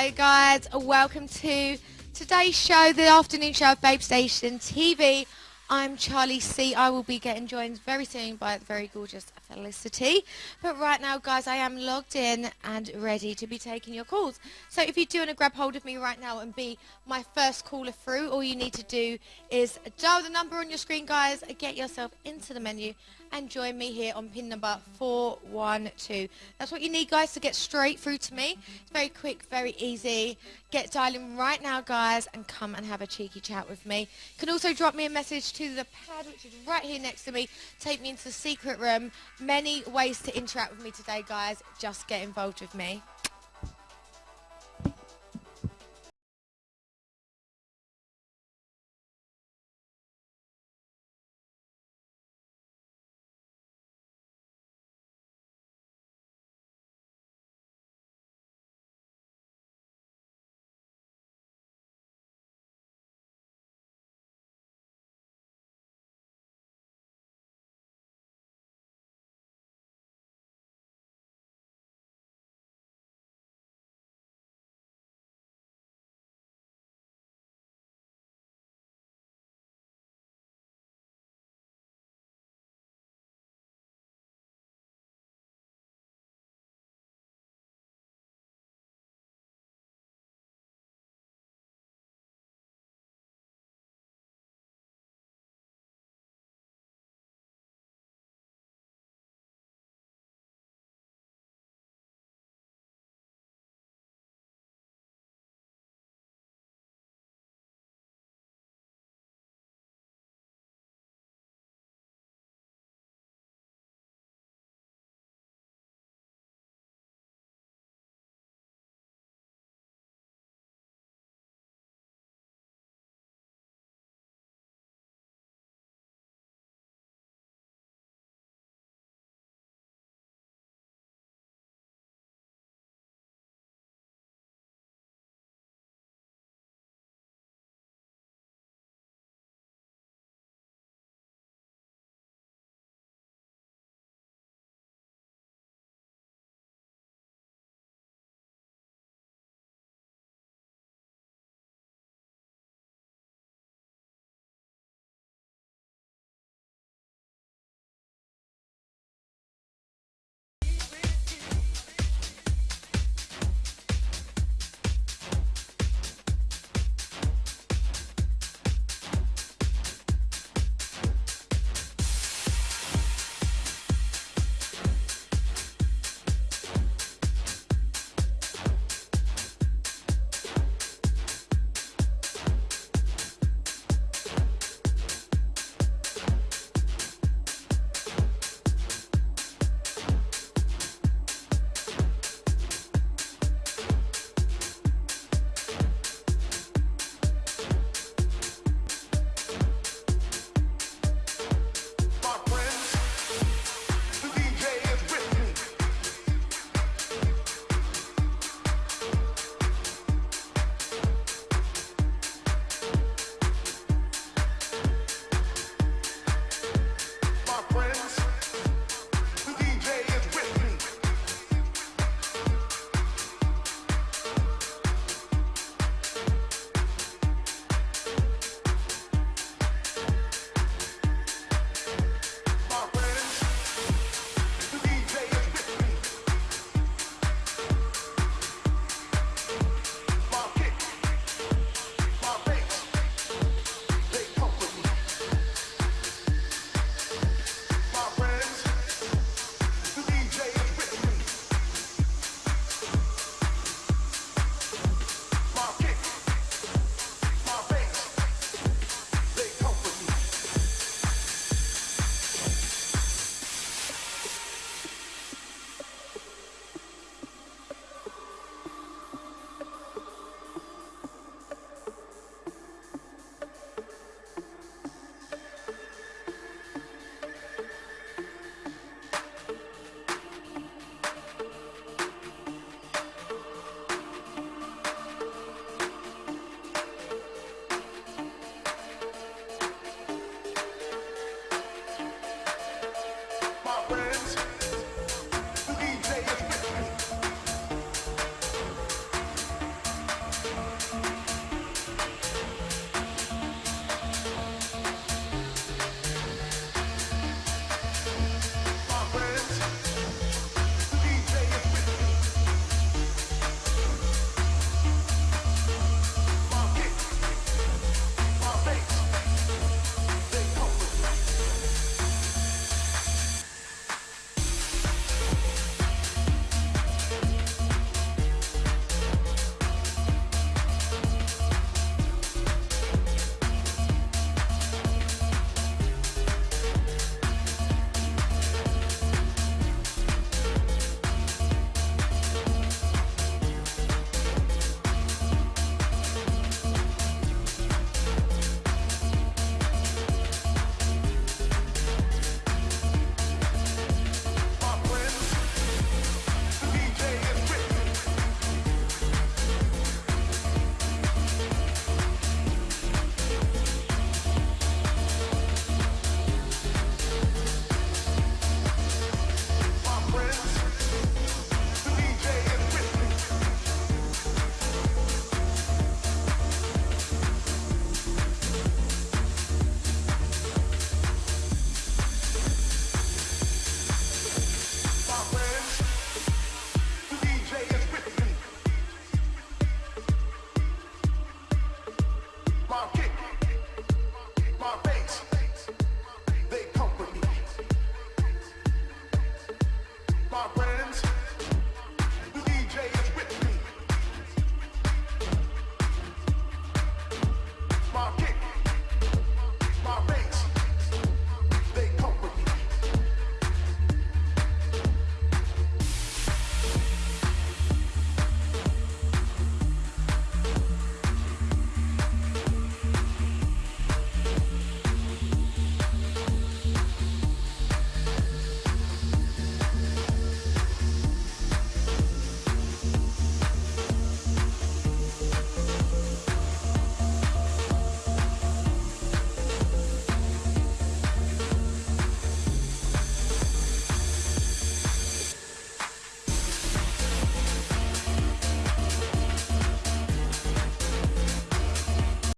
Hello, guys. Welcome to today's show, the afternoon show of Babe Station TV. I'm Charlie C. I will be getting joined very soon by the very gorgeous Felicity. But right now, guys, I am logged in and ready to be taking your calls. So if you do want to grab hold of me right now and be my first caller through, all you need to do is dial the number on your screen, guys, get yourself into the menu and join me here on pin number 412. That's what you need, guys, to get straight through to me. It's very quick, very easy. Get dialing right now, guys, and come and have a cheeky chat with me. You can also drop me a message to the pad, which is right here next to me. Take me into the secret room. Many ways to interact with me today, guys. Just get involved with me.